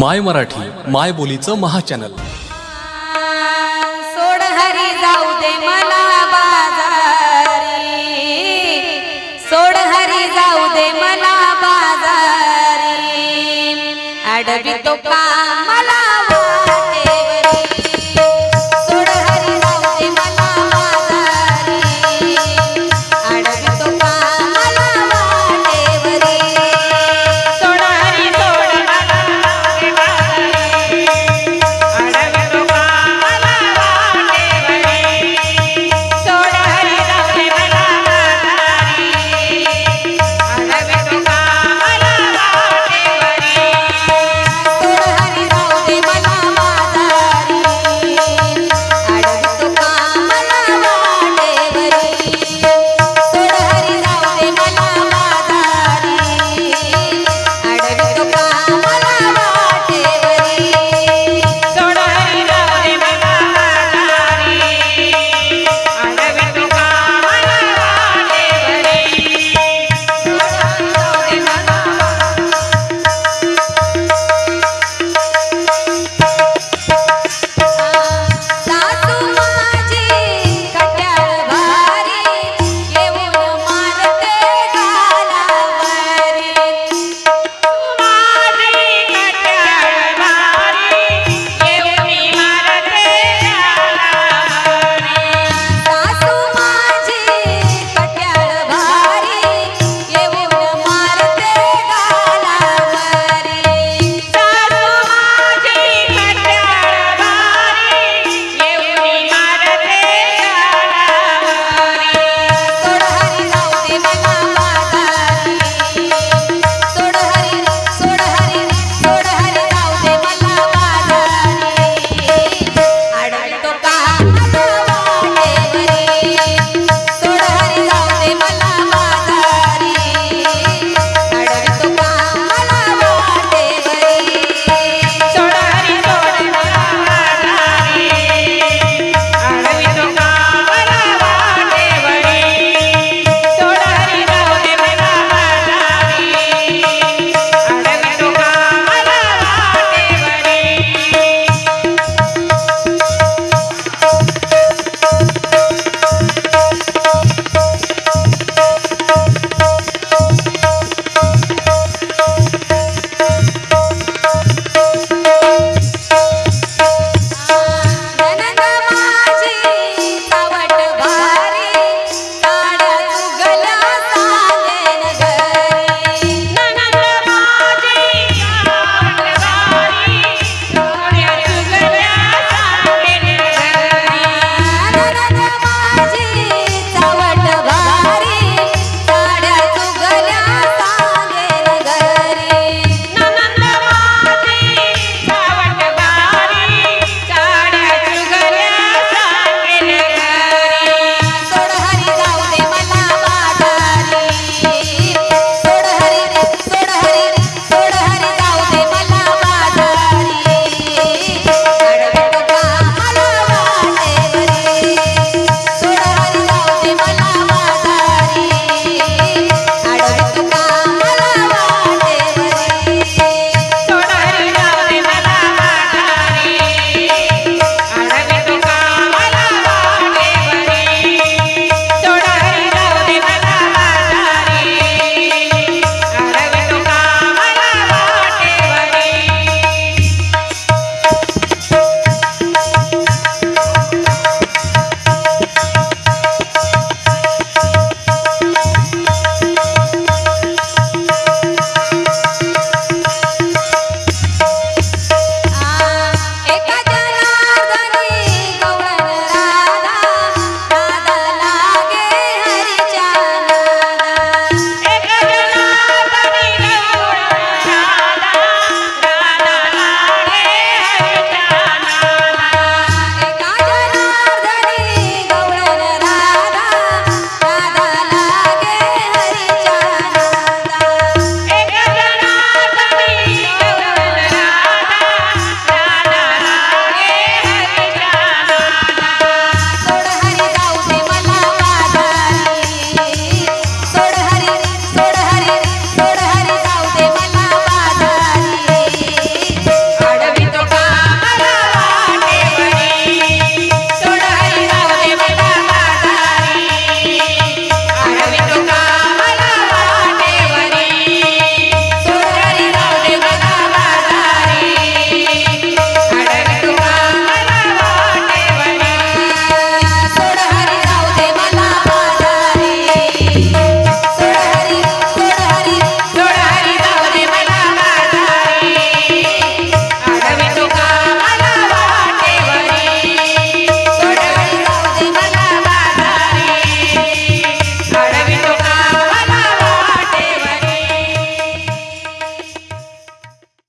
माय मराठी माय बोलीचं महाचॅनल. सोड हरी जाऊ दे मला बाजारी. सोड हरी जाऊ दे मला बाजारी. अडवी तो का